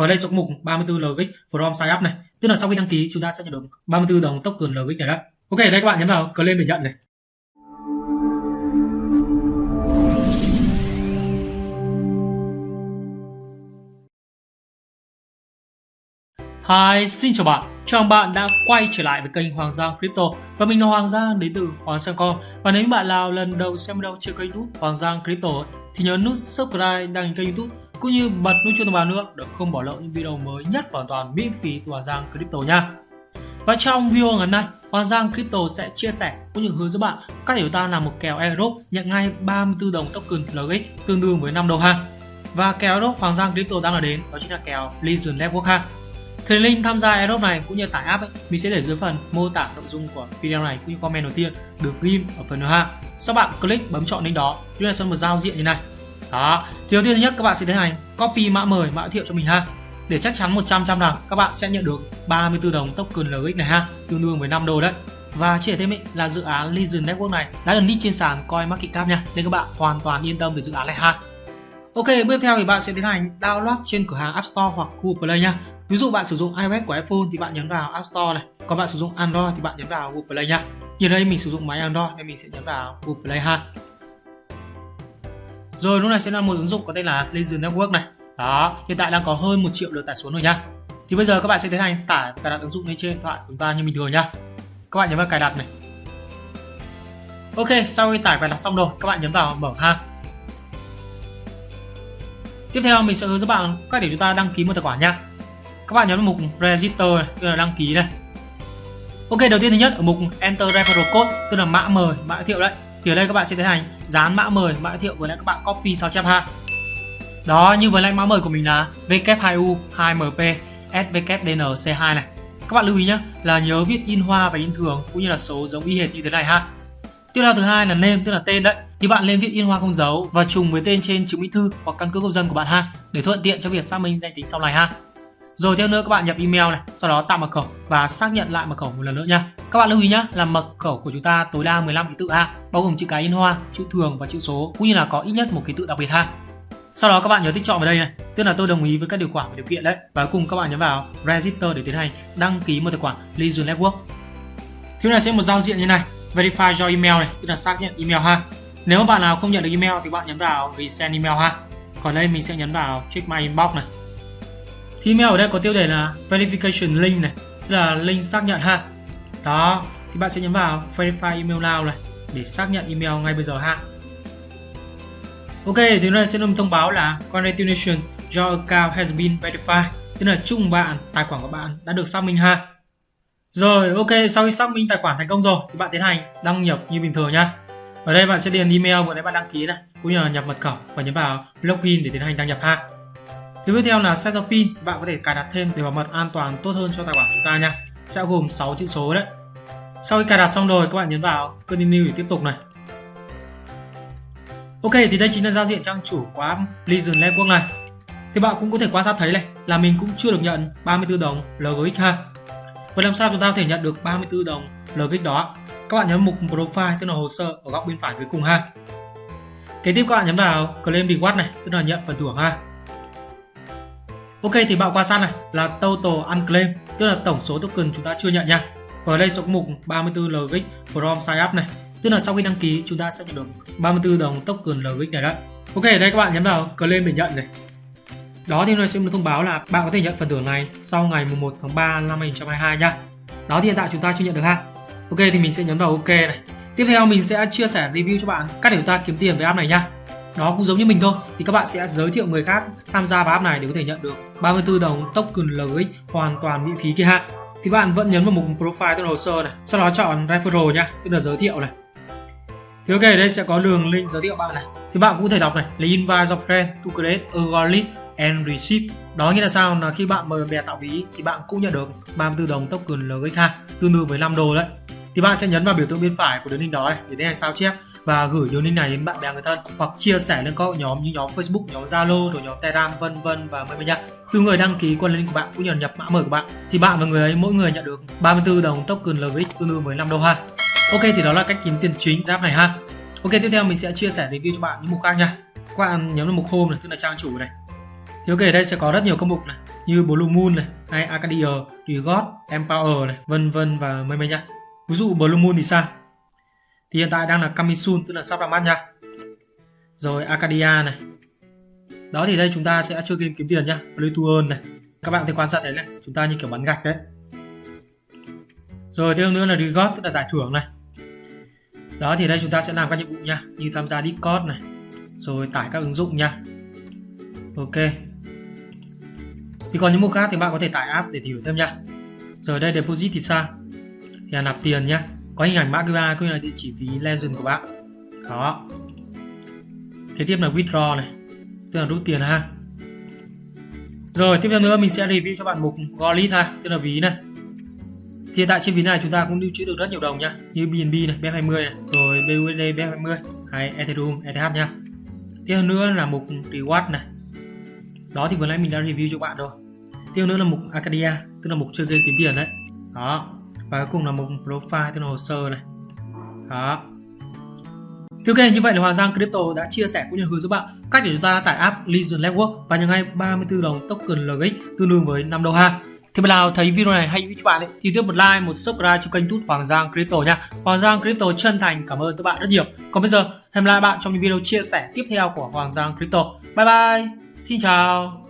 và ở đây số mục 34 LX from sign up này. Tức là sau khi đăng ký chúng ta sẽ nhận được 34 đồng token LX này đấy ok đây các bạn nhấn vào claim để nhận này. Hi, xin chào bạn. Chào mừng bạn đã quay trở lại với kênh Hoàng Giang Crypto. Và mình là Hoàng Giang đến từ Hoàng Giang Com. Và nếu bạn nào lần đầu xem video trên kênh YouTube Hoàng Giang Crypto thì nhớ nút subscribe đăng kênh YouTube cũng như bật nút chuông thông báo nữa để không bỏ lỡ những video mới nhất hoàn toàn miễn phí từ Hoàng Giang Crypto nha. Và trong video ngày hôm nay, Hoàng Giang Crypto sẽ chia sẻ cũng như hướng dẫn bạn cách để ta làm một kèo airdrop nhận ngay 34 đồng token LX tương đương với 5 đô ha. Và kèo airdrop Hoàng Giang Crypto đang là đến đó chính là kèo Legion Network ha. Thì link tham gia airdrop này cũng như tải app ấy, mình sẽ để dưới phần mô tả nội dung của video này cũng như comment đầu tiên được ghim ở phần ha. Sau bạn click bấm chọn link đó, chúng ta sẽ một giao diện như này. Đó, thì đầu tiên thứ nhất các bạn sẽ tiến hành copy mã mời, mã thiệu cho mình ha. Để chắc chắn 100 trăm rằng các bạn sẽ nhận được 34 đồng token LX này ha, tương đương với 5 đô đấy. Và chia thêm ý, là dự án Legion Network này đã được list trên sàn Coin Market Cap nha, nên các bạn hoàn toàn yên tâm về dự án này ha. Ok, bước tiếp theo thì bạn sẽ tiến hành download trên cửa hàng App Store hoặc Google Play nha. Ví dụ bạn sử dụng iOS của iPhone thì bạn nhấn vào App Store này, còn bạn sử dụng Android thì bạn nhấn vào Google Play nha. Như đây mình sử dụng máy Android nên mình sẽ nhấn vào Google Play ha. Rồi lúc này sẽ là một ứng dụng có tên là Legion Network này. Đó, hiện tại đang có hơn 1 triệu lượt tải xuống rồi nha. Thì bây giờ các bạn sẽ tiến hành tải cài đặt ứng dụng lên trên điện thoại của chúng ta như bình thường nhá. Các bạn nhấn vào cài đặt này. Ok, sau khi tải cài đặt xong rồi, các bạn nhấn vào mở ha. Tiếp theo mình sẽ hướng dẫn bạn cách để chúng ta đăng ký một tài khoản nha. Các bạn nhấn vào mục Register này, tức là đăng ký này. Ok, đầu tiên thứ nhất ở mục Enter Referral Code, tức là mã mời, mã giới thiệu đấy. Thì ở đây các bạn sẽ tiến hành dán mã mời, mã giới thiệu với lại các bạn copy sao chép ha. Đó, như với lại mã mời của mình là W2U 2MP SWDNC2 này. Các bạn lưu ý nhé là nhớ viết in hoa và in thường cũng như là số giống y hệt như thế này ha. Tiếp theo thứ hai là name tức là tên đấy. Thì bạn lên viết in hoa không dấu và trùng với tên trên chứng minh thư hoặc căn cước công dân của bạn ha để thuận tiện cho việc xác minh danh tính sau này ha. Rồi theo nữa các bạn nhập email này, sau đó tạo mật khẩu và xác nhận lại mật khẩu một lần nữa nha. Các bạn lưu ý nhé là mật khẩu của chúng ta tối đa 15 ký tự ha, bao gồm chữ cái in hoa, chữ thường và chữ số cũng như là có ít nhất một ký tự đặc biệt ha. Sau đó các bạn nhớ tích chọn vào đây này, tức là tôi đồng ý với các điều khoản và điều kiện đấy. Và cuối cùng các bạn nhấn vào Register để tiến hành đăng ký một tài khoản Legion Network. Thứ này sẽ một giao diện như này, Verify your email này, tức là xác nhận email ha. Nếu mà bạn nào không nhận được email thì bạn nhấn vào Resend email ha. Còn đây mình sẽ nhấn vào Check my inbox này. Thì email ở đây có tiêu đề là Verification link này, tức là link xác nhận ha. Đó, thì bạn sẽ nhấn vào Verify email now này để xác nhận email ngay bây giờ ha. Ok, thì đây sẽ được thông báo là Congratulations, your account has been verified. Tức là chúc bạn tài khoản của bạn đã được xác minh ha. Rồi, ok, sau khi xác minh tài khoản thành công rồi thì bạn tiến hành đăng nhập như bình thường nhá. Ở đây bạn sẽ điền email vừa nãy bạn đăng ký này, cũng như là nhập mật khẩu và nhấn vào login để tiến hành đăng nhập ha. Tiếp theo là setup pin, bạn có thể cài đặt thêm để bảo mật an toàn tốt hơn cho tài khoản chúng ta nha. Sẽ gồm 6 chữ số đấy. Sau khi cài đặt xong rồi các bạn nhấn vào continue để tiếp tục này. Ok thì đây chính là giao diện trang chủ của app Legion Network này. Thì bạn cũng có thể quan sát thấy này là mình cũng chưa được nhận 34 đồng LGX ha. Vậy làm sao chúng ta có thể nhận được 34 đồng LGX đó? Các bạn nhấn mục Profile tức là hồ sơ ở góc bên phải dưới cùng ha. Kế tiếp các bạn nhấn vào Claim Reward này tức là nhận phần thưởng ha. Ok, thì bạn quan sát này là Total Unclaimed, tức là tổng số token chúng ta chưa nhận nha.Ở đây sẽ có mục 34 LGX from sign up này. Tức là sau khi đăng ký, chúng ta sẽ nhận được 34 đồng token LGX này đấy Ok, đây các bạn nhấn vào claim để nhận này. Đó, thì nó sẽ được thông báo là bạn có thể nhận phần thưởng này sau ngày 1 tháng 3 năm 2022 nha đó, thì hiện tại chúng ta chưa nhận được ha. Ok, thì mình sẽ nhấn vào ok này. Tiếp theo, mình sẽ chia sẻ review cho bạn cách để chúng ta kiếm tiền với app này nha đó cũng giống như mình thôi thì các bạn sẽ giới thiệu người khác tham gia vào app này để có thể nhận được 34 đồng token LX hoàn toàn miễn phí kia hạn thì bạn vẫn nhấn vào mục profile tức là hồ sơ này sau đó chọn referral nhá tức là giới thiệu này thì ok, đây sẽ có đường link giới thiệu bạn này. Thì bạn cũng có thể đọc này, là invite your friend to create a wallet and receive. Đó nghĩa là sao? Là khi bạn mời bè tạo ví thì bạn cũng nhận được 34 đồng token LGH tương đương với 5 đô đấy. Thì bạn sẽ nhấn vào biểu tượng bên phải của đường link đó này để tiến hành sao chép và gửi đường link này đến bạn bè người thân hoặc chia sẻ lên các nhóm như nhóm Facebook, nhóm Zalo, rồi nhóm Telegram vân vân và many nha. Khi người đăng ký qua link của bạn cũng như nhập mã mời của bạn thì bạn và người ấy mỗi người nhận được 34 đồng token LVX tương đương với 5 đô ha. Ok thì đó là cách kiếm tiền chính app này ha. Ok tiếp theo mình sẽ chia sẻ review cho bạn những mục khác nha. Các bạn nhấn vào mục home này tức là trang chủ này. Thì ok đây sẽ có rất nhiều các mục này. như Blue Moon này hay Arcadia, Rigot, Empower này vân vân và mây mây nha ví dụ Blue Moon thì sao thì hiện tại đang là Kamisun, tức là sắp ra mắt nha. Rồi, Arcadia này. Đó thì đây chúng ta sẽ chơi game kiếm tiền nhá. Bluetooth này. Các bạn thì quan sát thấy này, chúng ta như kiểu bắn gạch đấy. Rồi, tiếp nữa là Rigot tức là giải thưởng này. Đó thì đây chúng ta sẽ làm các nhiệm vụ nha như tham gia Discord này, rồi tải các ứng dụng nha ok. Thì còn những mục khác thì bạn có thể tải app để hiểu thêm nha rồi đây, deposit thì sao? Thì là nạp tiền nhá có hình ảnh mã QR cũng như là địa chỉ ví legend của bạn. Đó. Kế tiếp là withdraw này, tức là rút tiền ha. Rồi, tiếp theo nữa mình sẽ review cho bạn mục wallet ha, tức là ví này. Thì hiện tại trên ví này chúng ta cũng lưu trữ được rất nhiều đồng nhá như BNB này BEP20 này, rồi BUSD BEP20 hay Ethereum ETH nha. Tiếp theo nữa là mục reward này. Đó thì vừa nãy mình đã review cho bạn rồi. Tiếp theo nữa là mục Arcadia, tức là mục chơi game kiếm tiền đấy. Đó và cuối cùng là mục profile tức là hồ sơ này đó Ok, như vậy là Hoàng Giang Crypto đã chia sẻ cũng như hướng giúp bạn cách để chúng ta tải app Legion Network và nhận ngay 34 đồng token LX tương đương với 5 đô ha. Thì bạn nào thấy video này hay với các bạn ấy, thì tiếp một like, một subscribe cho kênh Tút Hoàng Giang Crypto nha. Hoàng Giang Crypto chân thành cảm ơn các bạn rất nhiều. Còn bây giờ, hẹn gặp lại bạn trong những video chia sẻ tiếp theo của Hoàng Giang Crypto. Bye bye, xin chào.